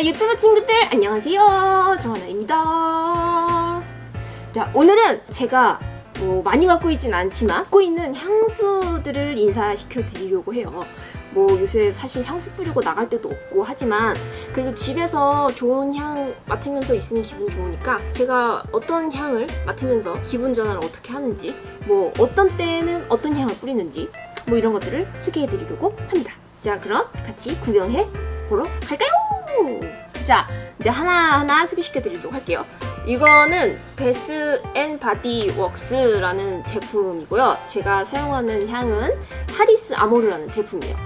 자 유튜브 친구들 안녕하세요. 정하나입니다. 자 오늘은 제가 뭐 많이 갖고 있진 않지만 갖고 있는 향수들을 인사시켜 드리려고 해요. 뭐 요새 사실 향수 뿌리고 나갈 때도 없고 하지만 그래도 집에서 좋은 향 맡으면서 있으면 기분 좋으니까 제가 어떤 향을 맡으면서 기분 전환을 어떻게 하는지 뭐 어떤 때는 어떤 향을 뿌리는지 뭐 이런 것들을 소개해 드리려고 합니다. 자 그럼 같이 구경해 보러 갈까요? 자 이제 하나하나 소개시켜 드리도록 할게요. 이거는 Bath and Body Works라는 제품이고요. 제가 사용하는 향은 Paris Amour라는 제품이에요.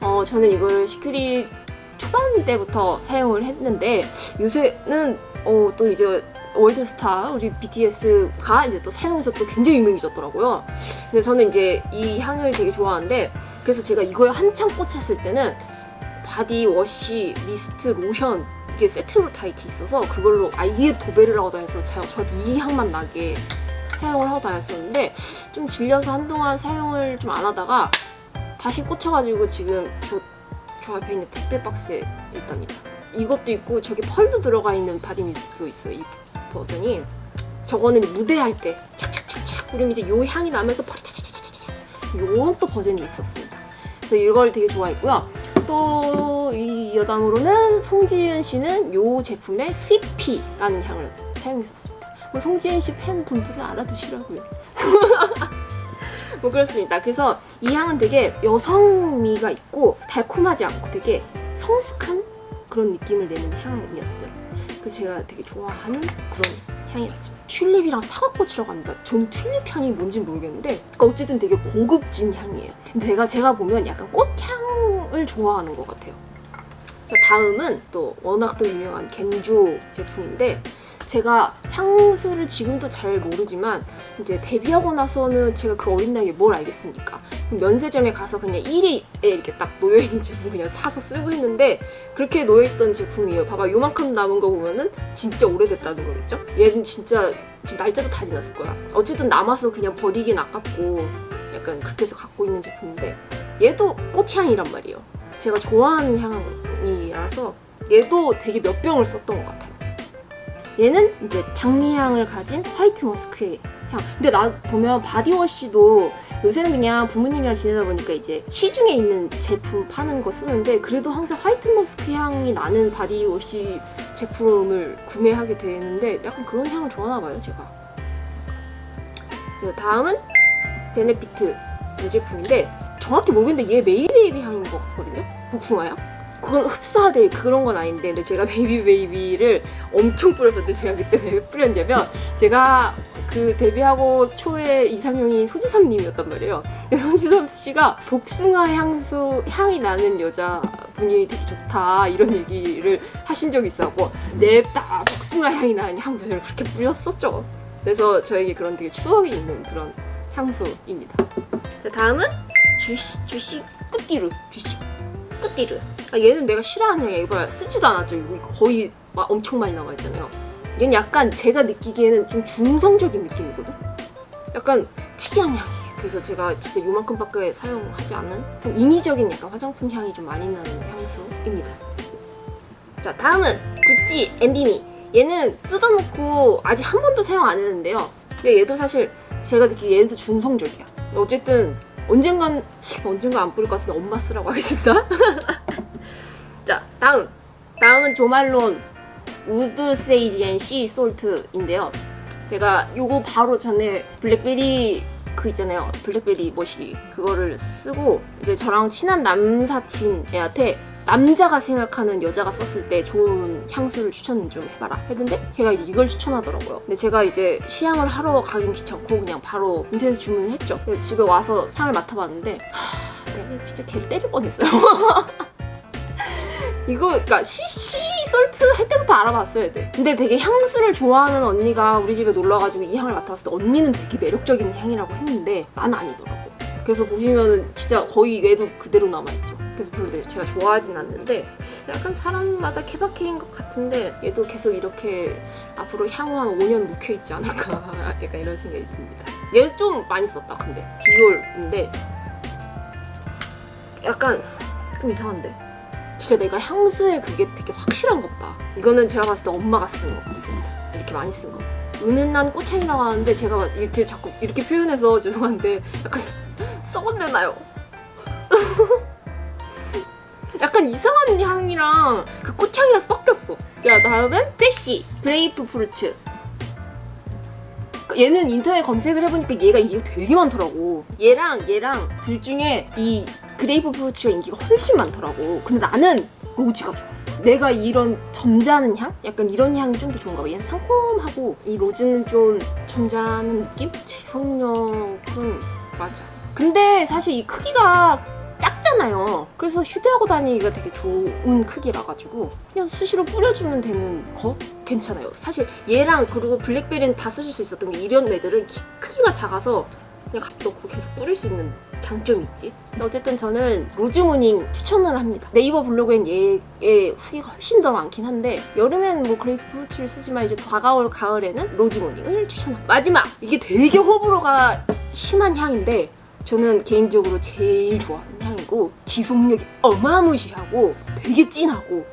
어, 저는 이걸 시크릿 초반 때부터 사용을 했는데 요새는 어, 또 이제 월드스타 우리 BTS가 이제 또 사용해서 또 굉장히 유명해졌더라고요. 근데 저는 이제 이 향을 되게 좋아하는데 그래서 제가 이거에 한창 꽂혔을 때는 body wash, mist, 로션 이게 세트로 다 이렇게 있어서 그걸로 아예 도배를 하고 다녀서 저한테 이 향만 나게 사용을 하고 다녔었는데 좀 질려서 한동안 사용을 좀 안 하다가 다시 꽂혀가지고 지금 저, 저 앞에 있는 택배 박스에 있답니다. 이것도 있고 저기 펄도 들어가 있는 body mist도 있어요. 이 버전이. 저거는 무대할 때 착착착착 그리고 이제 요 향이 나면서 펄이 차차차차차차 요런 또 버전이 있었습니다. 그래서 이걸 되게 좋아했고요. 또 이 여담으로는 송지은 씨는 요 제품의 스위피라는 향을 사용했었습니다. 뭐 송지은 씨 팬분들은 알아두시라고요. 뭐 그렇습니다. 그래서 이 향은 되게 여성미가 있고 달콤하지 않고 되게 성숙한 그런 느낌을 내는 향이었어요. 그래서 제가 되게 좋아하는 그런 향이었습니다. 튤립이랑 사과꽃이라고 합니다. 저는 튤립 향이 뭔지 모르겠는데 그러니까 어쨌든 되게 고급진 향이에요. 근데 제가, 제가 보면 약간 꽃향 을 좋아하는 것 같아요. 자, 다음은 또 워낙 또 유명한 겐조 제품인데 제가 향수를 지금도 잘 모르지만 이제 데뷔하고 나서는 제가 그 어린 나이에 뭘 알겠습니까? 면세점에 가서 그냥 1위에 이렇게 딱 놓여있는 제품 그냥 사서 쓰고 했는데 그렇게 놓여있던 제품이에요. 봐봐 요만큼 남은 거 보면은 진짜 오래됐다는 거겠죠? 얘는 진짜 지금 날짜도 다 지났을 거야. 어쨌든 남아서 그냥 버리긴 아깝고 약간 그렇게 해서 갖고 있는 제품인데 얘도 꽃향이란 말이에요. 제가 좋아하는 향이라서 얘도 되게 몇 병을 썼던 것 같아요. 얘는 이제 장미향을 가진 화이트 머스크의 향. 근데 나 보면 body wash도 요새는 그냥 부모님이랑 지내다 보니까 이제 시중에 있는 제품 파는 거 쓰는데 그래도 항상 white musk 향이 나는 body wash 제품을 구매하게 되는데 약간 그런 향을 좋아하나 봐요, 제가. 다음은 베네피트 이 제품인데 정확히 모르겠는데 얘 Maybe Baby 향인 것 같거든요? 복숭아향? 그건 흡사될 그런 건 아닌데 근데 제가 Maybe Baby를 엄청 뿌렸었는데 제가 그때 왜 뿌렸냐면 제가 그 데뷔하고 초에 이상형이 소지섭님이었단 말이에요. 소지섭 씨가 복숭아 향수 향이 나는 여자분이 되게 좋다 이런 얘기를 하신 적이 있었고 냅다 복숭아 향이 나는 향수를 그렇게 뿌렸었죠. 그래서 저에게 그런 되게 추억이 있는 그런 향수입니다. 자 다음은 주시 주시 끝기루 주시 끝기루. 아, 얘는 내가 싫어하는 향이야 이거 쓰지도 않았죠 이거. 거의 막 엄청 많이 나와 있잖아요. 얘는 약간 제가 느끼기에는 좀 중성적인 느낌이거든? 약간 특이한 향이에요 그래서 제가 진짜 요만큼밖에 사용하지 않는 좀 인위적인 약간 화장품 향이 좀 많이 나는 향수입니다. 자 다음은 구찌 엠비미. 얘는 뜯어놓고 아직 한 번도 사용 안 했는데요. 근데 얘도 사실 제가 느끼기에 얘도 중성적이야. 어쨌든 언젠간 언젠가 안 뿌릴 것 같은데 엄마 쓰라고 하겠습니다. 자 다음. 다음은 조말론 Wood Sage and Sea Salt인데요. 제가 요거 바로 전에 blackberry 그 있잖아요. blackberry 머시기 그거를 쓰고 이제 저랑 친한 남사친애한테 남자가 생각하는 여자가 썼을 때 좋은 향수를 추천 좀 해봐라 했는데 걔가 이제 이걸 추천하더라고요. 근데 제가 이제 시향을 하러 가긴 귀찮고 그냥 바로 인터넷에서 주문을 했죠. 집에 와서 향을 맡아봤는데 하, 내가 진짜 걔를 때릴 뻔했어요. 이거 그러니까 시시 솔트 할 때부터 알아봤어야 돼. 근데 되게 향수를 좋아하는 언니가 우리 집에 놀러가지고 이 향을 맡아봤을 때 언니는 되게 매력적인 향이라고 했는데 난 아니더라고. 그래서 보시면 진짜 거의 얘도 그대로 남아있죠 그래서 별로 제가 좋아하진 않는데 약간 사람마다 케바케인 것 같은데 얘도 계속 이렇게 앞으로 향후 한 5년 묵혀있지 않을까 약간 이런 생각이 듭니다 얘 좀 많이 썼다 근데 디올인데 약간 좀 이상한데 진짜 내가 향수에 그게 되게 확실한 것 같다. 이거는 제가 봤을 때 엄마가 쓰는 것 같습니다. 이렇게 많이 쓴 거. 은은한 꽃향이라고 하는데 제가 막 이렇게 자꾸 이렇게 표현해서 죄송한데 약간 썩- 썩은 내 나요. 약간 이상한 향이랑 그 꽃향이랑 섞였어. 자, 다음은 Fresh grapefruit. 얘는 인터넷 검색을 해보니까 얘가 인기가 되게 많더라고. 얘랑 얘랑 둘 중에 이 grapefruit가 인기가 훨씬 많더라고. 근데 나는 rose가 좋았어. 내가 이런 점잖은 향? 약간 이런 향이 좀 더 좋은가 봐. 얘는 상콤하고 이 rose는 좀 점잖은 느낌? 지속력은 맞아. 근데 사실 이 크기가 작잖아요. 그래서 휴대하고 다니기가 되게 좋은 크기라 가지고 그냥 수시로 뿌려주면 되는 거 괜찮아요. 사실 얘랑 그리고 blackberry는 다 쓰실 수 있었던 게 이런 애들은 키- 크기가 작아서 그냥 갖다 놓고 계속 뿌릴 수 있는 장점이 있지. 어쨌든 저는 Rose Morning 추천을 합니다. 네이버 블로그엔 얘의 후기가 훨씬 더 많긴 한데 여름에는 뭐 그레이프 프루트를 쓰지만 이제 다가올 가을에는 Rose Morning을 추천합니다. 마지막! 이게 되게 호불호가 심한 향인데 저는 개인적으로 제일 좋아하는 향이고 지속력이 어마무시하고 되게 진하고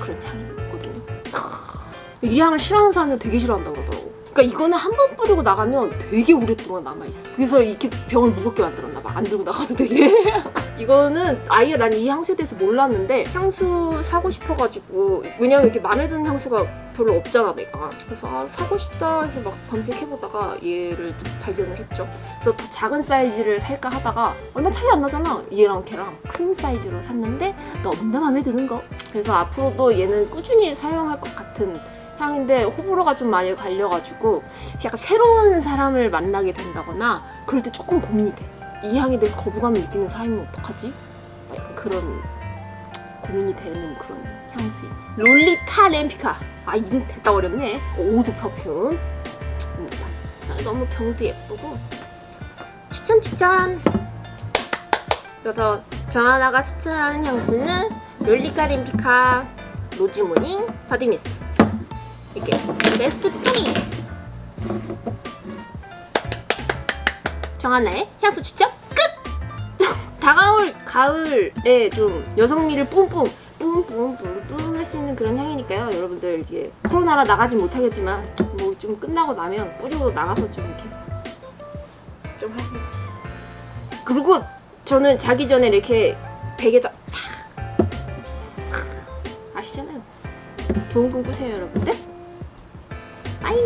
그런 향이거든요. 크, 이 향을 싫어하는 사람은 되게 싫어한다고 그러더라고. 그러니까 이거는 한 번 뿌리고 나가면 되게 오랫동안 남아있어. 그래서 이렇게 병을 무겁게 만들었나 봐. 안 들고 나가도 되게. 이거는 아예 난 이 향수에 대해서 몰랐는데 향수 사고 싶어가지고 왜냐면 이렇게 마음에 드는 향수가 별로 없잖아 내가. 그래서 아, 사고 싶다 해서 막 검색해보다가 얘를 발견을 했죠. 그래서 더 작은 사이즈를 살까 하다가 얼마 차이 안 나잖아 얘랑 걔랑 큰 사이즈로 샀는데 너무나 마음에 드는 거 그래서 앞으로도 얘는 꾸준히 사용할 것 같은 향인데 호불호가 좀 많이 갈려가지고 약간 새로운 사람을 만나게 된다거나 그럴 때 조금 고민이 돼 이 향에 대해서 거부감을 느끼는 사람이면 어떡하지? 막 약간 그런 고민이 되는 그런 향수인 Lolita Lempicka. 아 이름 됐다 어렵네. eau de parfum입니다. 아, 너무 병도 예쁘고. 추천 추천. 그래서 정하나가 추천하는 향수는 Lolita Lempicka Rose Morning body mist. 이렇게 베스트 3 정하나의 향수 추천 끝! 다가올 가을에 좀 여성미를 뿜뿜 뿜뿜뿜뿜 할 수 있는 그런 향이니까요. 여러분들 이게 코로나라 나가진 못하겠지만 뭐 좀 끝나고 나면 뿌리고 나가서 좀 이렇게 좀 하세요. 그리고 저는 자기 전에 이렇게 베개다 탁! 아시잖아요. 좋은 꿈 꾸세요 여러분들. 빠이